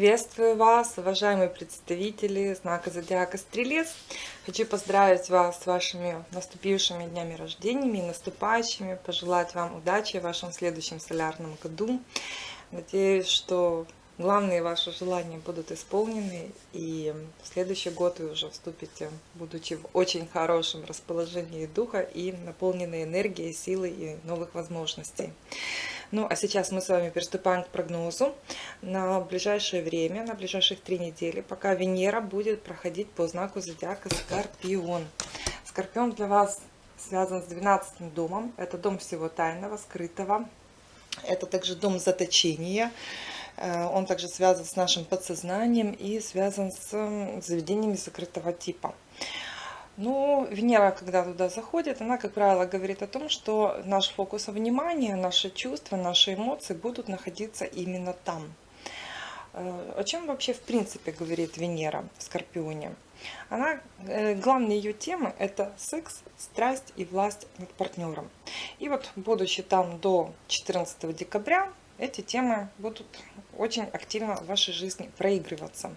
Приветствую вас, уважаемые представители знака Зодиака Стрелец. Хочу поздравить вас с вашими наступившими днями рождениями наступающими, пожелать вам удачи в вашем следующем солярном году. Надеюсь, что главные ваши желания будут исполнены, и в следующий год вы уже вступите, будучи в очень хорошем расположении духа и наполненной энергией, силой и новых возможностей. Ну, а сейчас мы с вами приступаем к прогнозу на ближайшее время, на ближайших три недели, пока Венера будет проходить по знаку зодиака Скорпион. Скорпион для вас связан с 12 домом. Это дом всего тайного, скрытого. Это также дом заточения. Э, он также связан с нашим подсознанием и связан с заведениями закрытого типа. Ну, Венера, когда туда заходит, она, как правило, говорит о том, что наш фокус внимания, наши чувства, наши эмоции будут находиться именно там. Э, о чем вообще в принципе говорит Венера в Скорпионе? Она, э, главные ее темы это секс, страсть и власть над партнером. И вот, будучи там до 14 декабря, эти темы будут очень активно в вашей жизни проигрываться.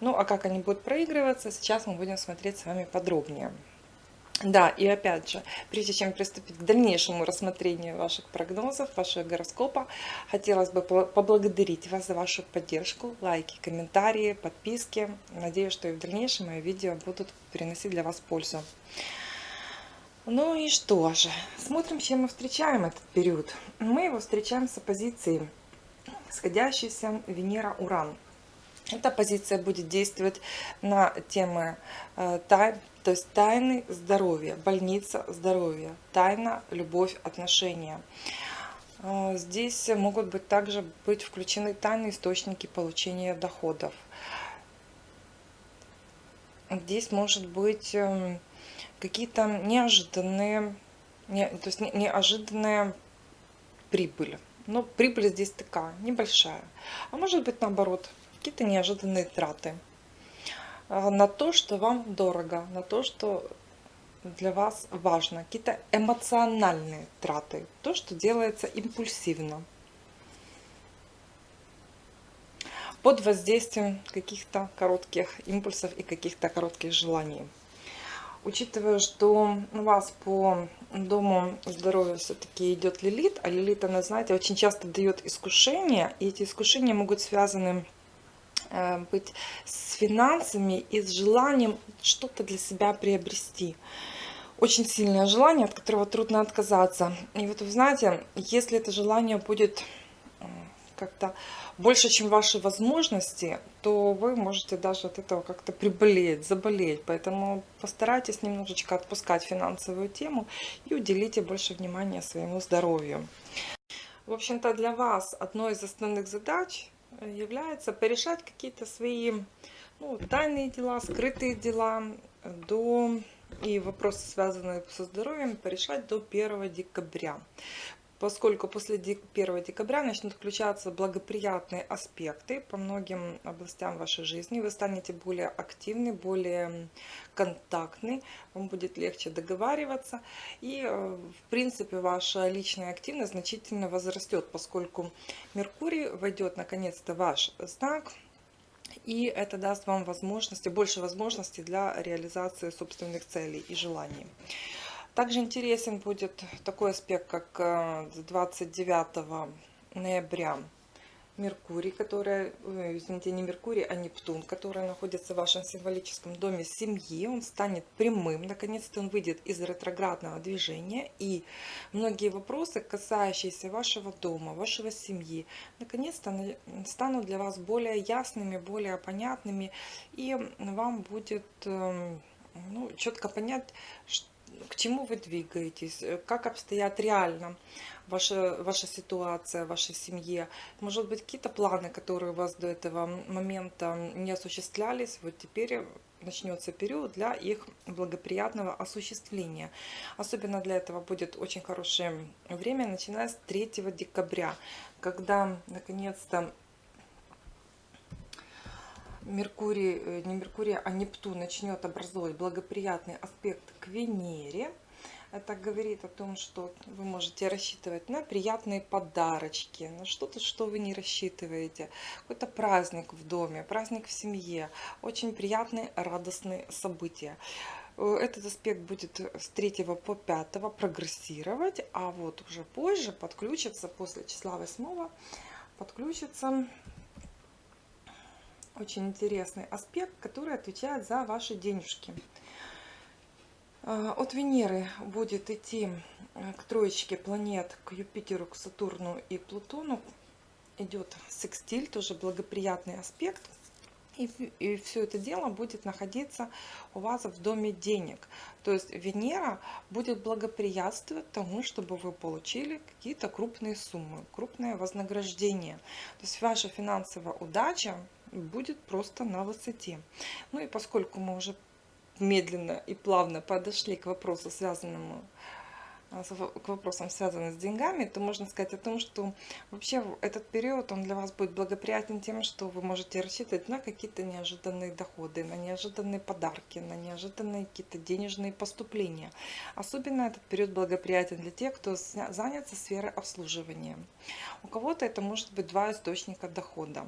Ну, а как они будут проигрываться, сейчас мы будем смотреть с вами подробнее. Да, и опять же, прежде чем приступить к дальнейшему рассмотрению ваших прогнозов, вашего гороскопа, хотелось бы поблагодарить вас за вашу поддержку, лайки, комментарии, подписки. Надеюсь, что и в дальнейшем мои видео будут приносить для вас пользу. Ну и что же, смотрим, чем мы встречаем этот период. Мы его встречаем с оппозицией сходящейся Венера-Уран. Эта позиция будет действовать на темы э, тай, то есть тайны здоровья, больница здоровья, тайна, любовь, отношения. Э, здесь могут быть также быть включены тайные источники получения доходов. Здесь может быть эм, какие-то неожиданные, не, то есть неожиданная прибыль. Но прибыль здесь такая, небольшая. А может быть наоборот, какие-то неожиданные траты. А, на то, что вам дорого, на то, что для вас важно, какие-то эмоциональные траты, то, что делается импульсивно, под воздействием каких-то коротких импульсов и каких-то коротких желаний учитывая, что у вас по дому здоровья все-таки идет лилит, а лилит, она, знаете, очень часто дает искушения, и эти искушения могут связаны э, быть с финансами и с желанием что-то для себя приобрести. Очень сильное желание, от которого трудно отказаться. И вот вы знаете, если это желание будет как-то больше, чем ваши возможности, то вы можете даже от этого как-то приболеть, заболеть. Поэтому постарайтесь немножечко отпускать финансовую тему и уделите больше внимания своему здоровью. В общем-то, для вас одной из основных задач является порешать какие-то свои ну, тайные дела, скрытые дела до и вопросы, связанные со здоровьем, порешать до 1 декабря поскольку после 1 декабря начнут включаться благоприятные аспекты по многим областям вашей жизни. Вы станете более активны, более контактны, вам будет легче договариваться. И, э, в принципе, ваша личная активность значительно возрастет, поскольку Меркурий войдет наконец-то ваш знак, и это даст вам возможности, больше возможностей для реализации собственных целей и желаний. Также интересен будет такой аспект, как 29 э, ноября Меркурий, который, извините, не Меркурий, а Нептун, который находится в вашем символическом доме семьи. Он станет прямым, наконец-то он выйдет из ретроградного движения. И многие вопросы, касающиеся вашего дома, вашего семьи, наконец-то станут для вас более ясными, более понятными. И вам будет эм, ну, четко понять, что к чему вы двигаетесь, э, как обстоят реально ваша, ваша ситуация в вашей семье. Может быть, какие-то планы, которые у вас до этого момента не осуществлялись, вот теперь начнется период для их благоприятного осуществления. Особенно для этого будет очень хорошее время, начиная с 3 декабря, когда наконец-то Меркурий, э, не Меркурий, а Нептун начнет образовывать благоприятный аспект к Венере. Это говорит о том, что вы можете рассчитывать на приятные подарочки, на что-то, что вы не рассчитываете. Какой-то праздник в доме, праздник в семье. Очень приятные, радостные события. Э, этот аспект будет с 3 по 5 прогрессировать, а вот уже позже подключится, после числа 8, подключится очень интересный аспект, который отвечает за ваши денежки. Э, от Венеры будет идти э, к троечке планет, к Юпитеру, к Сатурну и Плутону. Идет секстиль, тоже благоприятный аспект. И, и все это дело будет находиться у вас в доме денег. То есть Венера будет благоприятствовать тому, чтобы вы получили какие-то крупные суммы, крупное вознаграждение. То есть ваша финансовая удача будет просто на высоте. Ну и поскольку мы уже медленно и плавно подошли к вопросу, связанному а, к вопросам, связанным с деньгами, то можно сказать о том, что вообще этот период, он для вас будет благоприятен тем, что вы можете рассчитывать на какие-то неожиданные доходы, на неожиданные подарки, на неожиданные какие-то денежные поступления. Особенно этот период благоприятен для тех, кто занят сферой обслуживания. У кого-то это может быть два источника дохода.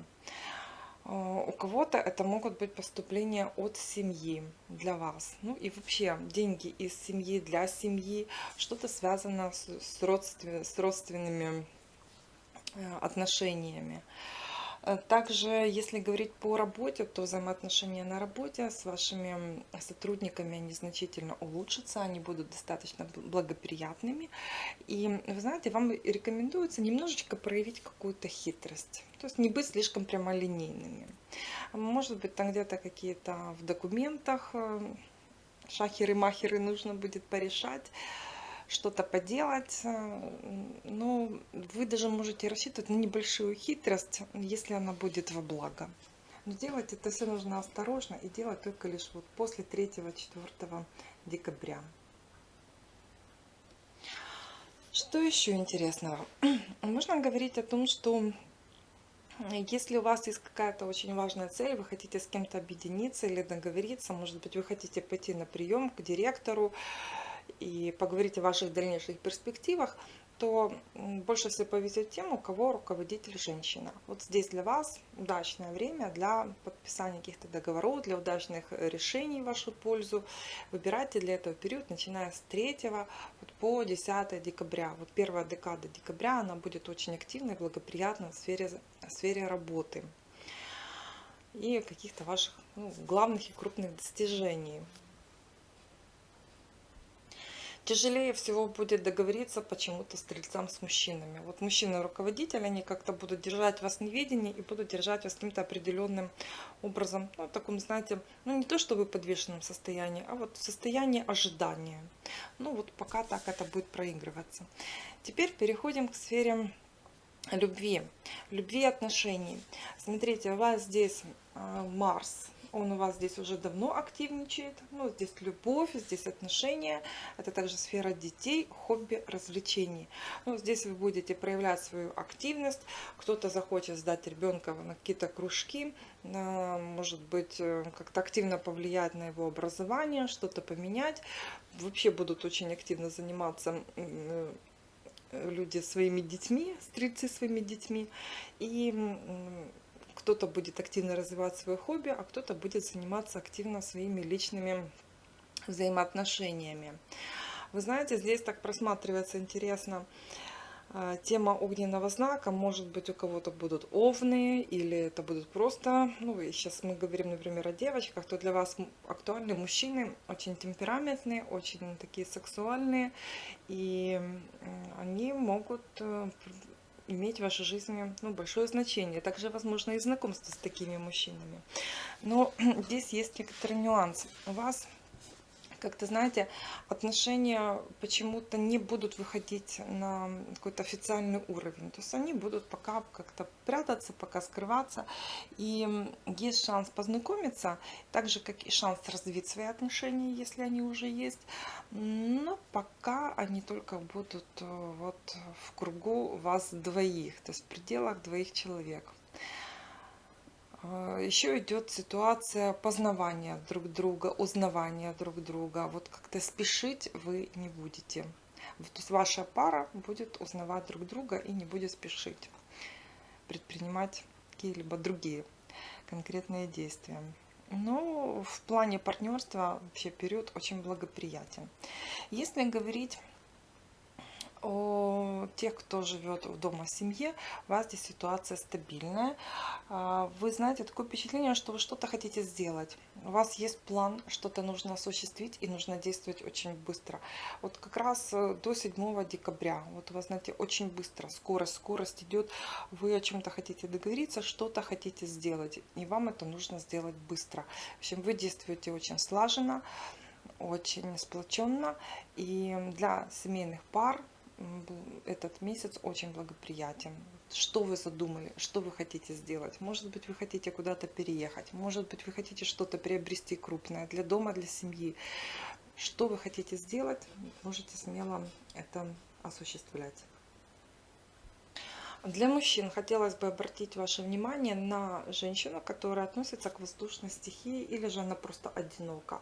А, у кого-то это могут быть поступления от семьи для вас. Ну и вообще деньги из семьи для семьи, что-то связано с, родствен, с родственными э, отношениями. Э, также, если говорить по работе, то взаимоотношения на работе с вашими сотрудниками, они значительно улучшатся, они будут достаточно благоприятными. И, вы знаете, вам рекомендуется немножечко проявить какую-то хитрость. То есть не быть слишком прямолинейными. Может быть, там где-то какие-то в документах э, шахеры-махеры нужно будет порешать что-то поделать. Э, но вы даже можете рассчитывать на небольшую хитрость, если она будет во благо. Но делать это все нужно осторожно и делать только лишь вот после 3-4 декабря. Что еще интересного? Можно говорить о том, что если у вас есть какая-то очень важная цель, вы хотите с кем-то объединиться или договориться, может быть, вы хотите пойти на прием к директору, и поговорить о ваших дальнейших перспективах, то больше всего повезет тем, у кого руководитель женщина. Вот здесь для вас удачное время для подписания каких-то договоров, для удачных решений в вашу пользу. Выбирайте для этого период, начиная с 3 вот по 10 декабря. Вот первая декада декабря, она будет очень активной, благоприятной в сфере, в сфере работы и каких-то ваших ну, главных и крупных достижений. Тяжелее всего будет договориться почему-то стрельцам с мужчинами. Вот мужчины-руководители, они как-то будут держать вас в неведении и будут держать вас каким-то определенным образом, ну, в таком, знаете, ну, не то чтобы в подвешенном состоянии, а вот в состоянии ожидания. Ну, вот пока так это будет проигрываться. Теперь переходим к сфере любви, любви и отношений. Смотрите, у вас здесь а, Марс, он у вас здесь уже давно активничает. Ну, здесь любовь, здесь отношения. Это также сфера детей, хобби, развлечений. Ну, здесь вы будете проявлять свою активность. Кто-то захочет сдать ребенка на какие-то кружки, может быть, э, как-то активно повлиять на его образование, что-то поменять. Вообще будут очень активно заниматься э, люди своими детьми, стрельцы своими детьми. И кто-то будет активно развивать свое хобби, а кто-то будет заниматься активно своими личными взаимоотношениями. Вы знаете, здесь так просматривается интересно э, тема огненного знака. Может быть, у кого-то будут овны, или это будут просто, ну, сейчас мы говорим, например, о девочках, то для вас актуальны мужчины, очень темпераментные, очень такие сексуальные, и они могут э, иметь в вашей жизни ну, большое значение. Также, возможно, и знакомство с такими мужчинами. Но здесь есть некоторый нюанс. У вас как-то, знаете, отношения почему-то не будут выходить на какой-то официальный уровень. То есть они будут пока как-то прятаться, пока скрываться. И есть шанс познакомиться, так же, как и шанс развить свои отношения, если они уже есть. Но пока они только будут э, вот в кругу вас двоих, то есть в пределах двоих человек. А, Еще идет ситуация познавания друг друга, узнавания друг друга. Вот как-то спешить вы не будете. То есть ваша пара будет узнавать друг друга и не будет спешить предпринимать какие-либо другие конкретные действия. Но в плане партнерства вообще период очень благоприятен. Если говорить о тех, кто живет в дома семье, у вас здесь ситуация стабильная. А, вы знаете, такое впечатление, что вы что-то хотите сделать. У вас есть план, что-то нужно осуществить и нужно действовать очень быстро. Вот как раз э, до 7 декабря, вот у вас, знаете, очень быстро, скорость, скорость идет. Вы о чем-то хотите договориться, что-то хотите сделать, и вам это нужно сделать быстро. В общем, вы действуете очень слаженно, очень сплоченно. И для семейных пар этот месяц очень благоприятен. Что вы задумали, что вы хотите сделать? Может быть, вы хотите куда-то переехать, может быть, вы хотите что-то приобрести крупное для дома, для семьи. Что вы хотите сделать, можете смело это осуществлять. Для мужчин хотелось бы обратить ваше внимание на женщину, которая относится к воздушной стихии или же она просто одинока.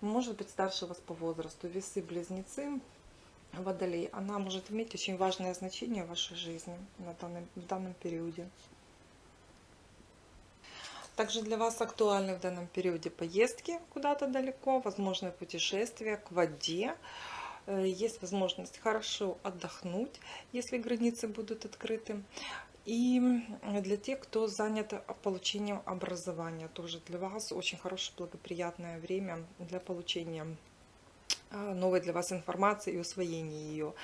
Может быть старше вас по возрасту, весы-близнецы, Водолей, она может иметь очень важное значение в вашей жизни на данном, в данном периоде. Также для вас актуальны в данном периоде поездки куда-то далеко, возможное путешествие к воде. Э, есть возможность хорошо отдохнуть, если границы будут открыты. И для тех, кто занят получением образования, тоже для вас очень хорошее благоприятное время для получения новой для вас информации и усвоения ее.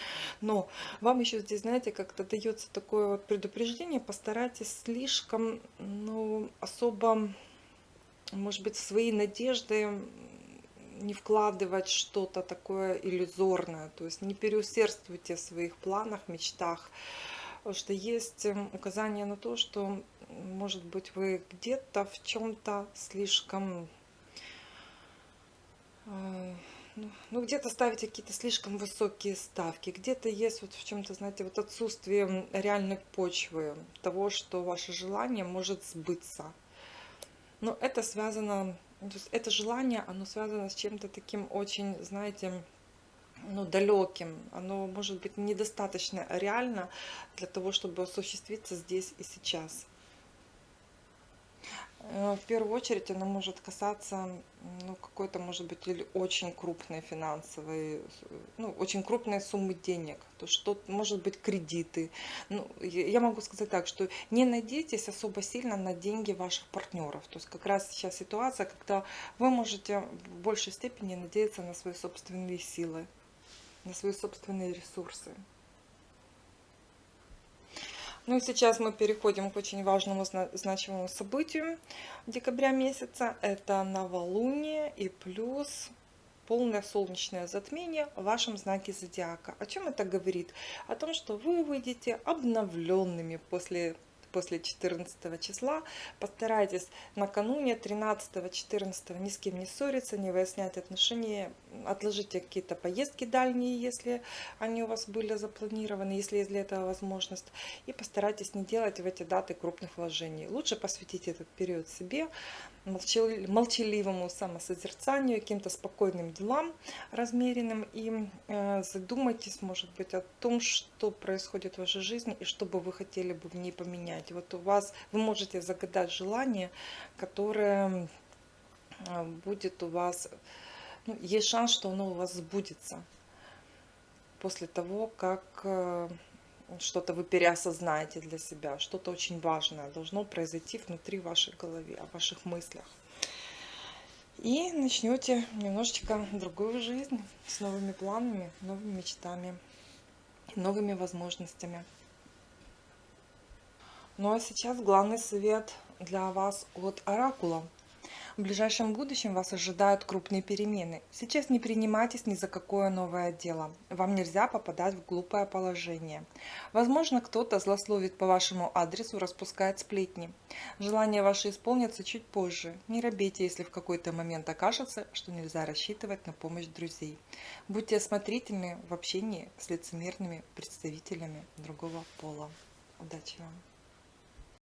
Но вам еще здесь, знаете, как-то дается такое вот предупреждение, постарайтесь слишком, ну, особо, может быть, свои надежды не вкладывать что-то такое иллюзорное, то есть не переусердствуйте в своих планах, мечтах, потому что есть эм, указание на то, что, может быть, вы где-то в чем-то слишком э, ну, ну где-то ставите какие-то слишком высокие ставки, где-то есть вот в чем-то, знаете, вот отсутствие реальной почвы, того, что ваше желание может сбыться. Но это связано, это желание, оно связано с чем-то таким очень, знаете, ну, далеким. Оно может быть недостаточно реально для того, чтобы осуществиться здесь и сейчас. Э, в первую очередь она может касаться ну, какой-то, может быть, или очень крупной финансовой, ну, очень крупной суммы денег. То что может быть кредиты. Ну, я могу сказать так, что не надейтесь особо сильно на деньги ваших партнеров. То есть как раз сейчас ситуация, когда вы можете в большей степени надеяться на свои собственные силы, на свои собственные ресурсы. Ну и сейчас мы переходим к очень важному значимому событию декабря месяца. Это новолуние и плюс полное солнечное затмение в вашем знаке зодиака. О чем это говорит? О том, что вы выйдете обновленными после после 14 числа. Постарайтесь накануне 13-14 ни с кем не ссориться, не выяснять отношения. Отложите какие-то поездки дальние, если они у вас были запланированы, если есть для этого возможность. И постарайтесь не делать в эти даты крупных вложений. Лучше посвятите этот период себе, молчаливому самосозерцанию, каким-то спокойным делам размеренным. И э, задумайтесь, может быть, о том, что происходит в вашей жизни и что бы вы хотели бы в ней поменять. Вот у вас, вы можете загадать желание, которое э, будет у вас, ну, есть шанс, что оно у вас сбудется после того, как э, что-то вы переосознаете для себя, что-то очень важное должно произойти внутри вашей головы, о ваших мыслях. И начнете немножечко другую жизнь с новыми планами, новыми мечтами, новыми возможностями. Ну а сейчас главный совет для вас от Оракула – в ближайшем будущем вас ожидают крупные перемены. Сейчас не принимайтесь ни за какое новое дело. Вам нельзя попадать в глупое положение. Возможно, кто-то злословит по вашему адресу, распускает сплетни. Желание ваше исполнится чуть позже. Не робейте, если в какой-то момент окажется, что нельзя рассчитывать на помощь друзей. Будьте осмотрительны в общении с лицемерными представителями другого пола. Удачи вам!